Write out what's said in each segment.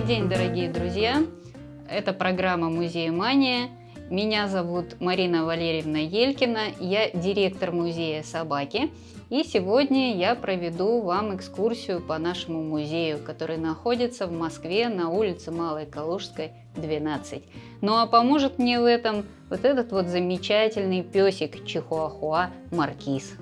Добрый день, дорогие друзья! Это программа «Музей Мания». Меня зовут Марина Валерьевна Елькина, я директор музея собаки. И сегодня я проведу вам экскурсию по нашему музею, который находится в Москве на улице Малой Калужской, 12. Ну а поможет мне в этом вот этот вот замечательный песик Чихуахуа Маркиз.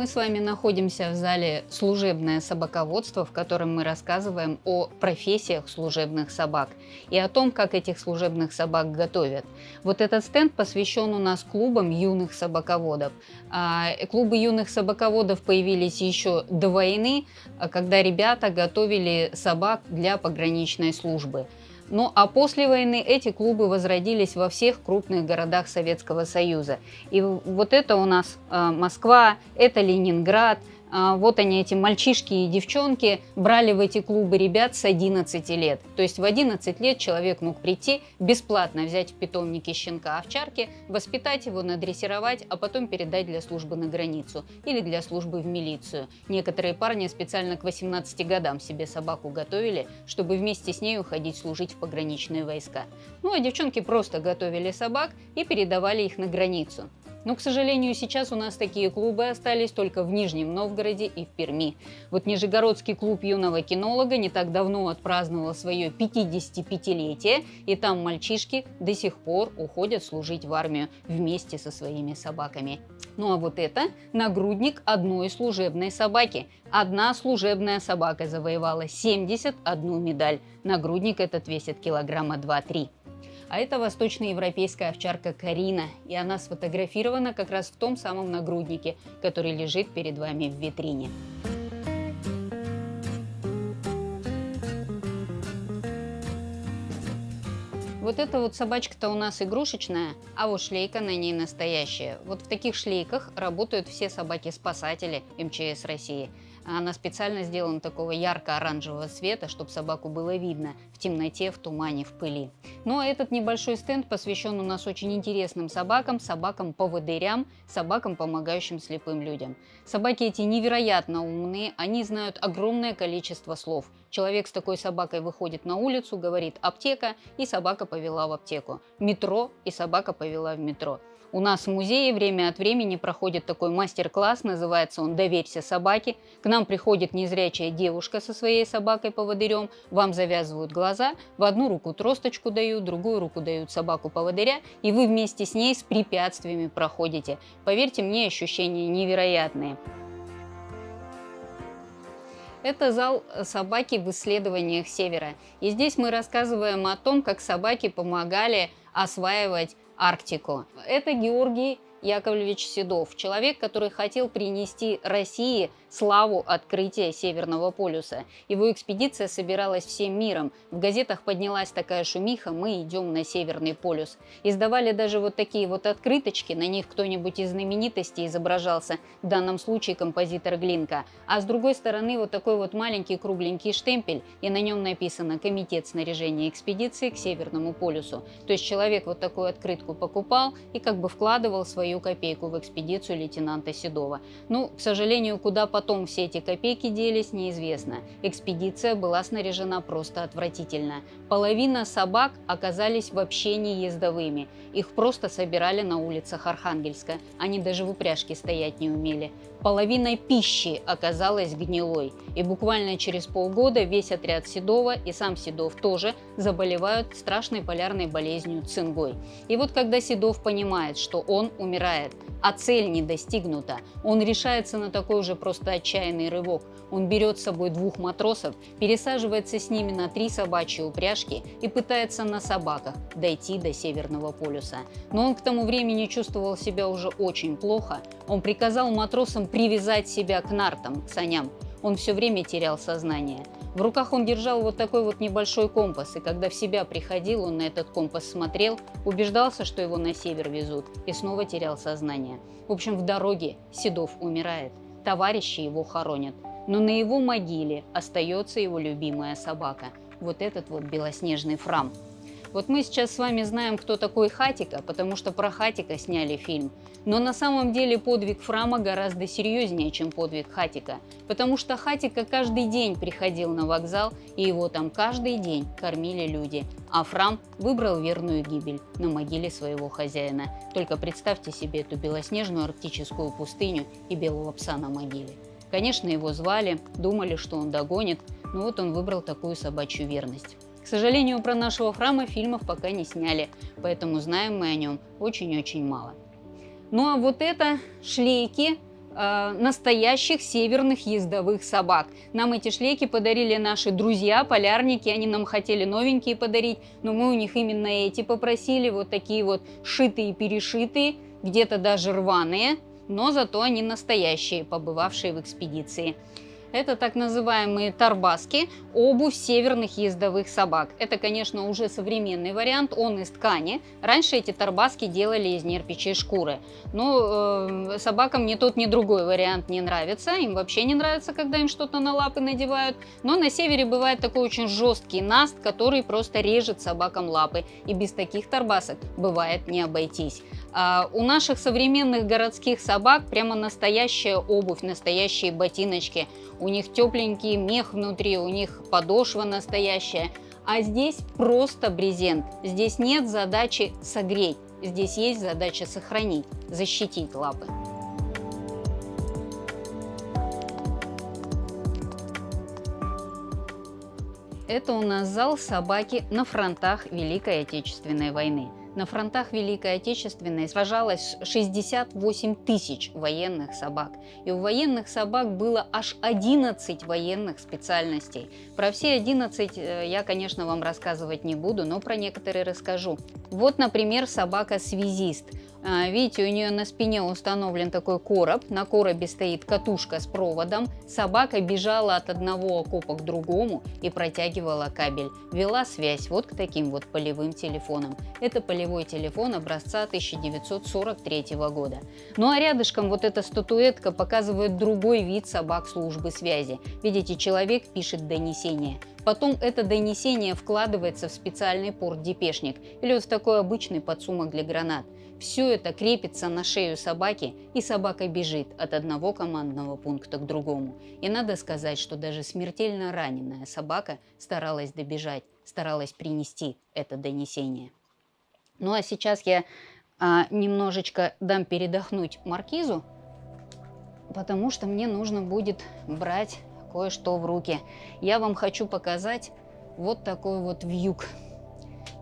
Мы с вами находимся в зале «Служебное собаководство», в котором мы рассказываем о профессиях служебных собак и о том, как этих служебных собак готовят. Вот этот стенд посвящен у нас клубам юных собаководов. А, клубы юных собаководов появились еще до войны, когда ребята готовили собак для пограничной службы. Ну а после войны эти клубы возродились во всех крупных городах Советского Союза. И вот это у нас э, Москва, это Ленинград, вот они, эти мальчишки и девчонки, брали в эти клубы ребят с 11 лет. То есть в 11 лет человек мог прийти, бесплатно взять в питомнике щенка овчарки, воспитать его, надрессировать, а потом передать для службы на границу или для службы в милицию. Некоторые парни специально к 18 годам себе собаку готовили, чтобы вместе с ней уходить служить в пограничные войска. Ну а девчонки просто готовили собак и передавали их на границу. Но, к сожалению, сейчас у нас такие клубы остались только в Нижнем Новгороде и в Перми. Вот Нижегородский клуб юного кинолога не так давно отпраздновал свое 55-летие, и там мальчишки до сих пор уходят служить в армию вместе со своими собаками. Ну а вот это нагрудник одной служебной собаки. Одна служебная собака завоевала 71 медаль. Нагрудник этот весит килограмма 2-3. А это восточноевропейская овчарка Карина, и она сфотографирована как раз в том самом нагруднике, который лежит перед вами в витрине. Вот эта вот собачка-то у нас игрушечная, а вот шлейка на ней настоящая. Вот в таких шлейках работают все собаки-спасатели МЧС России. Она специально сделана такого ярко-оранжевого цвета, чтобы собаку было видно темноте, в тумане, в пыли. А этот небольшой стенд посвящен у нас очень интересным собакам, собакам-поводырям, собакам, помогающим слепым людям. Собаки эти невероятно умные, они знают огромное количество слов. Человек с такой собакой выходит на улицу, говорит «аптека» и собака повела в аптеку. Метро и собака повела в метро. У нас в музее время от времени проходит такой мастер-класс, называется он «Доверься собаке». К нам приходит незрячая девушка со своей собакой-поводырем, вам завязывают глаза, в одну руку тросточку дают, другую руку дают собаку-поводыря, и вы вместе с ней с препятствиями проходите. Поверьте мне, ощущения невероятные. Это зал собаки в исследованиях Севера. И здесь мы рассказываем о том, как собаки помогали осваивать Арктику. Это Георгий Яковлевич Седов, человек, который хотел принести России славу открытия Северного полюса. Его экспедиция собиралась всем миром. В газетах поднялась такая шумиха «Мы идем на Северный полюс». Издавали даже вот такие вот открыточки, на них кто-нибудь из знаменитостей изображался, в данном случае композитор Глинка. А с другой стороны вот такой вот маленький кругленький штемпель, и на нем написано «Комитет снаряжения экспедиции к Северному полюсу». То есть человек вот такую открытку покупал и как бы вкладывал свою копейку в экспедицию лейтенанта Седова. Ну, к сожалению, куда по потом все эти копейки делись, неизвестно. Экспедиция была снаряжена просто отвратительно. Половина собак оказались вообще не ездовыми. Их просто собирали на улицах Архангельска. Они даже в упряжке стоять не умели. Половина пищи оказалась гнилой. И буквально через полгода весь отряд Седова и сам Седов тоже заболевают страшной полярной болезнью цингой. И вот когда Седов понимает, что он умирает, а цель не достигнута, он решается на такой уже просто отчаянный рывок. Он берет с собой двух матросов, пересаживается с ними на три собачьи упряжки и пытается на собаках дойти до Северного полюса. Но он к тому времени чувствовал себя уже очень плохо. Он приказал матросам привязать себя к нартам, к саням. Он все время терял сознание. В руках он держал вот такой вот небольшой компас, и когда в себя приходил, он на этот компас смотрел, убеждался, что его на север везут, и снова терял сознание. В общем, в дороге Седов умирает, товарищи его хоронят, но на его могиле остается его любимая собака, вот этот вот белоснежный фрам. Вот мы сейчас с вами знаем, кто такой Хатика, потому что про Хатика сняли фильм. Но на самом деле подвиг Фрама гораздо серьезнее, чем подвиг Хатика. Потому что Хатика каждый день приходил на вокзал, и его там каждый день кормили люди. А Фрам выбрал верную гибель на могиле своего хозяина. Только представьте себе эту белоснежную арктическую пустыню и белого пса на могиле. Конечно, его звали, думали, что он догонит, но вот он выбрал такую собачью верность. К сожалению, про нашего храма фильмов пока не сняли, поэтому знаем мы о нем очень-очень мало. Ну а вот это шлейки э, настоящих северных ездовых собак. Нам эти шлейки подарили наши друзья, полярники, они нам хотели новенькие подарить, но мы у них именно эти попросили, вот такие вот шитые-перешитые, где-то даже рваные, но зато они настоящие, побывавшие в экспедиции. Это так называемые тарбаски, обувь северных ездовых собак. Это, конечно, уже современный вариант, он из ткани. Раньше эти тарбаски делали из нерпичьей шкуры. Но э, собакам ни тот, ни другой вариант не нравится. Им вообще не нравится, когда им что-то на лапы надевают. Но на севере бывает такой очень жесткий наст, который просто режет собакам лапы. И без таких тарбасок бывает не обойтись. А у наших современных городских собак прямо настоящая обувь, настоящие ботиночки. У них тепленький мех внутри, у них подошва настоящая. А здесь просто брезент. Здесь нет задачи согреть. Здесь есть задача сохранить, защитить лапы. Это у нас зал собаки на фронтах Великой Отечественной войны. На фронтах Великой Отечественной сражалось 68 тысяч военных собак. И у военных собак было аж 11 военных специальностей. Про все 11 э, я, конечно, вам рассказывать не буду, но про некоторые расскажу. Вот, например, собака-связист. А, видите, у нее на спине установлен такой короб, на коробе стоит катушка с проводом. Собака бежала от одного окопа к другому и протягивала кабель. Вела связь вот к таким вот полевым телефонам. Это полевой телефон образца 1943 года. Ну а рядышком вот эта статуэтка показывает другой вид собак службы связи. Видите, человек пишет донесение. Потом это донесение вкладывается в специальный порт-депешник или вот в такой обычный подсумок для гранат. Все это крепится на шею собаки, и собака бежит от одного командного пункта к другому. И надо сказать, что даже смертельно раненая собака старалась добежать, старалась принести это донесение. Ну а сейчас я а, немножечко дам передохнуть маркизу, потому что мне нужно будет брать кое-что в руки. Я вам хочу показать вот такой вот вьюг.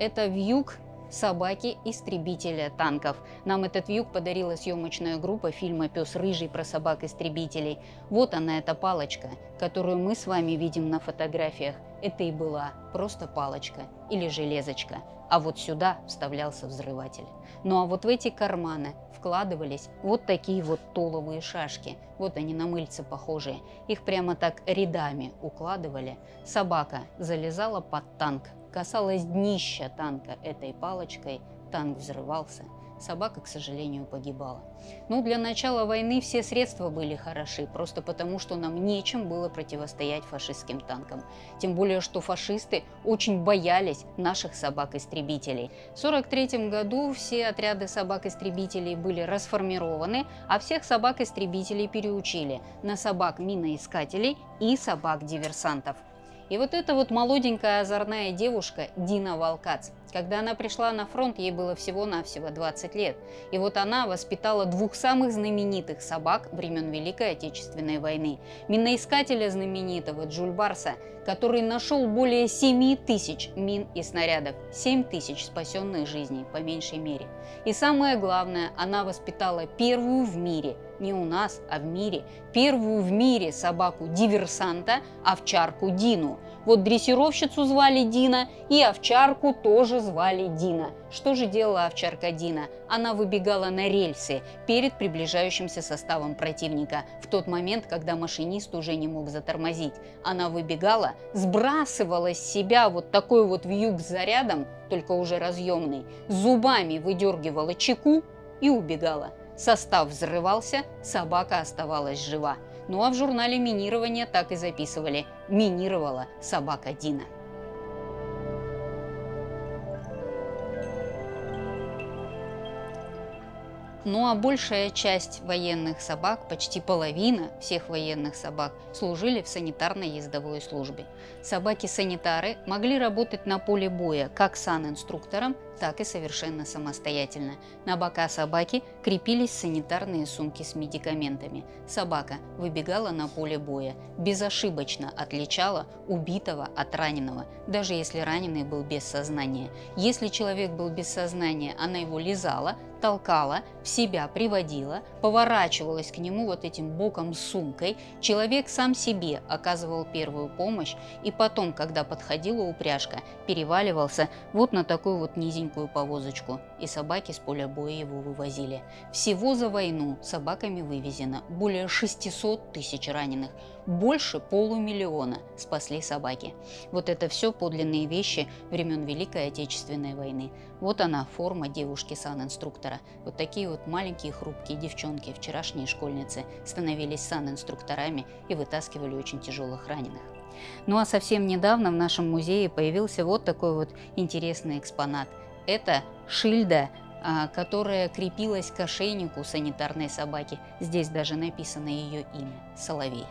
Это вьюг собаки-истребителя танков. Нам этот вьюг подарила съемочная группа фильма «Пес рыжий» про собак-истребителей. Вот она, эта палочка, которую мы с вами видим на фотографиях. Это и была просто палочка или железочка. А вот сюда вставлялся взрыватель. Ну а вот в эти карманы вкладывались вот такие вот толовые шашки. Вот они на мыльце похожие. Их прямо так рядами укладывали. Собака залезала под танк, касалась днища танка этой палочкой, танк взрывался. Собака, к сожалению, погибала. Ну, для начала войны все средства были хороши, просто потому, что нам нечем было противостоять фашистским танкам. Тем более, что фашисты очень боялись наших собак-истребителей. В 1943 году все отряды собак-истребителей были расформированы, а всех собак-истребителей переучили на собак-миноискателей и собак-диверсантов. И вот эта вот молоденькая озорная девушка Дина Волкац, когда она пришла на фронт, ей было всего-навсего 20 лет. И вот она воспитала двух самых знаменитых собак времен Великой Отечественной войны. Миноискателя знаменитого Джульбарса, который нашел более 7 тысяч мин и снарядов. 7 тысяч спасенных жизней, по меньшей мере. И самое главное, она воспитала первую в мире, не у нас, а в мире, первую в мире собаку-диверсанта, овчарку Дину. Вот дрессировщицу звали Дина, и овчарку тоже звали Дина. Что же делала овчарка Дина? Она выбегала на рельсы перед приближающимся составом противника, в тот момент, когда машинист уже не мог затормозить. Она выбегала, сбрасывала с себя вот такой вот вьюг с зарядом, только уже разъемный, зубами выдергивала чеку и убегала. Состав взрывался, собака оставалась жива. Ну а в журнале минирования так и записывали «Минировала собака Дина». Ну а большая часть военных собак, почти половина всех военных собак, служили в санитарной ездовой службе. Собаки-санитары могли работать на поле боя как санинструктором, так и совершенно самостоятельно. На бока собаки крепились санитарные сумки с медикаментами. Собака выбегала на поле боя, безошибочно отличала убитого от раненого, даже если раненый был без сознания. Если человек был без сознания, она его лизала, толкала, в себя приводила, поворачивалась к нему вот этим боком сумкой, человек сам себе оказывал первую помощь и потом, когда подходила упряжка, переваливался вот на такую вот низенькую повозочку, и собаки с поля боя его вывозили. Всего за войну собаками вывезено более 600 тысяч раненых, больше полумиллиона спасли собаки. Вот это все подлинные вещи времен Великой Отечественной войны. Вот она, форма девушки-санинструктора. Вот такие вот маленькие хрупкие девчонки, вчерашние школьницы, становились санинструкторами и вытаскивали очень тяжелых раненых. Ну а совсем недавно в нашем музее появился вот такой вот интересный экспонат. Это шильда а, которая крепилась к ошейнику санитарной собаки. Здесь даже написано ее имя – Соловей.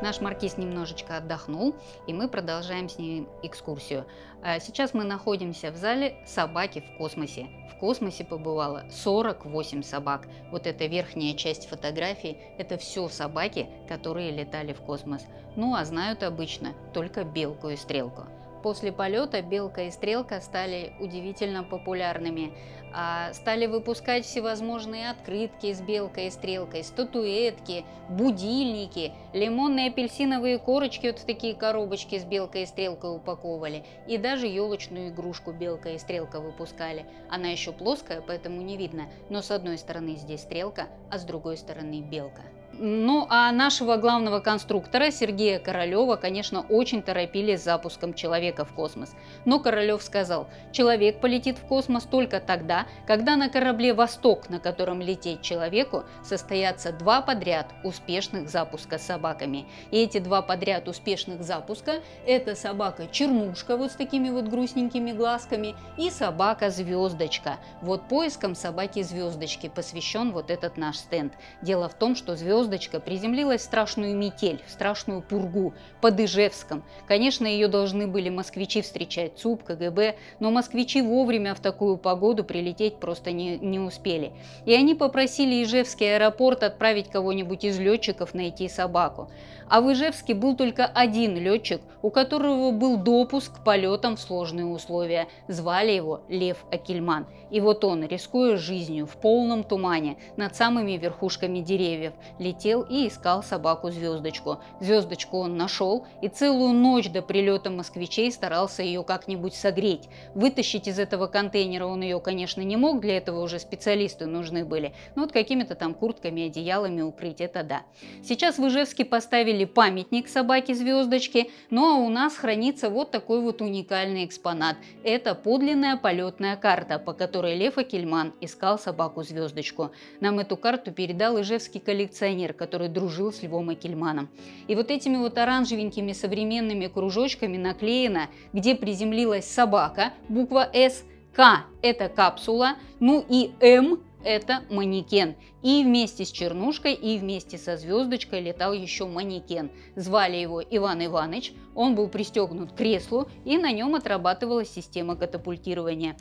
Наш маркиз немножечко отдохнул, и мы продолжаем с ним экскурсию. А сейчас мы находимся в зале «Собаки в космосе». В космосе побывало 48 собак. Вот эта верхняя часть фотографии – это все собаки, которые летали в космос. Ну а знают обычно только белку и стрелку. После полета «Белка» и «Стрелка» стали удивительно популярными. А, стали выпускать всевозможные открытки с белкой и стрелкой, статуэтки, будильники, лимонные апельсиновые корочки вот в такие коробочки с белкой и стрелкой упаковывали. И даже елочную игрушку белка и стрелка выпускали. Она еще плоская, поэтому не видно, но с одной стороны здесь стрелка, а с другой стороны белка. Ну, а нашего главного конструктора Сергея Королева, конечно, очень торопили с запуском человека в космос. Но Королев сказал, человек полетит в космос только тогда, когда на корабле «Восток», на котором лететь человеку, состоятся два подряд успешных запуска с собаками. И эти два подряд успешных запуска – это собака-чернушка вот с такими вот грустненькими глазками и собака-звездочка. Вот поиском собаки-звездочки посвящен вот этот наш стенд. Дело в том, что звезд звездочка приземлилась в страшную метель, в страшную пургу под Ижевском. Конечно, ее должны были москвичи встречать, ЦУП, КГБ, но москвичи вовремя в такую погоду прилететь просто не, не успели. И они попросили Ижевский аэропорт отправить кого-нибудь из летчиков найти собаку. А в Ижевске был только один летчик, у которого был допуск к полетам в сложные условия. Звали его Лев Акельман. И вот он, рискуя жизнью в полном тумане над самыми верхушками деревьев, летел и искал собаку-звездочку. Звездочку он нашел и целую ночь до прилета москвичей старался ее как-нибудь согреть. Вытащить из этого контейнера он ее, конечно, не мог, для этого уже специалисты нужны были. Но вот какими-то там куртками, одеялами укрыть, это да. Сейчас в Ижевске поставили памятник собаке-звездочке, ну а у нас хранится вот такой вот уникальный экспонат. Это подлинная полетная карта, по которой Лев Акельман искал собаку-звездочку. Нам эту карту передал ижевский коллекционер коллекционер, который дружил с Львом Экельманом. И вот этими вот оранжевенькими современными кружочками наклеено, где приземлилась собака, буква «С», К – это капсула, ну и М это манекен. И вместе с Чернушкой, и вместе со звездочкой летал еще манекен. Звали его Иван Иванович, он был пристегнут к креслу, и на нем отрабатывалась система катапультирования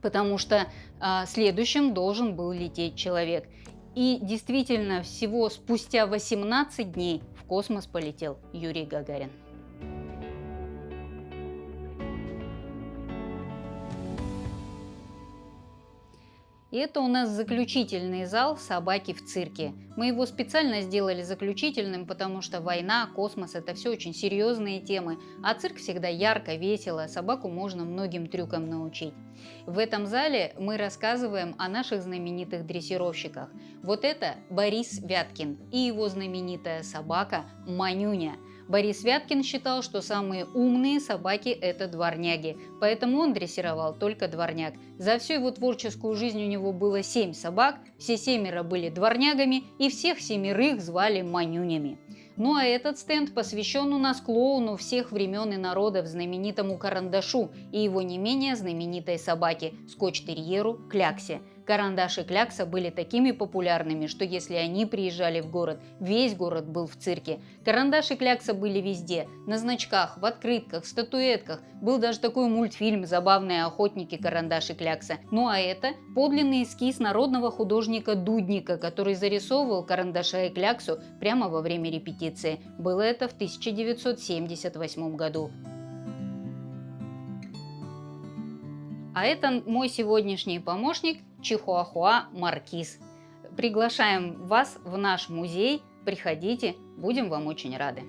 потому что а, следующим должен был лететь человек. И действительно, всего спустя 18 дней в космос полетел Юрий Гагарин. И это у нас заключительный зал «Собаки в цирке». Мы его специально сделали заключительным, потому что война, космос – это все очень серьезные темы, а цирк всегда ярко, весело, собаку можно многим трюкам научить. В этом зале мы рассказываем о наших знаменитых дрессировщиках. Вот это Борис Вяткин и его знаменитая собака Манюня – Борис Вяткин считал, что самые умные собаки – это дворняги, поэтому он дрессировал только дворняг. За всю его творческую жизнь у него было семь собак, все семеро были дворнягами и всех семерых звали манюнями. Ну а этот стенд посвящен у нас клоуну всех времен и народов, знаменитому Карандашу и его не менее знаменитой собаке, скотч-терьеру Кляксе. Карандаш и Клякса были такими популярными, что если они приезжали в город, весь город был в цирке. Карандаш и Клякса были везде, на значках, в открытках, статуэтках. Был даже такой мультфильм «Забавные охотники Карандаш и Клякса». Ну а это подлинный эскиз народного художника Дудника, который зарисовывал Карандаша и Кляксу прямо во время репетиции. Было это в 1978 году. А это мой сегодняшний помощник Чихуахуа Маркиз. Приглашаем вас в наш музей. Приходите, будем вам очень рады.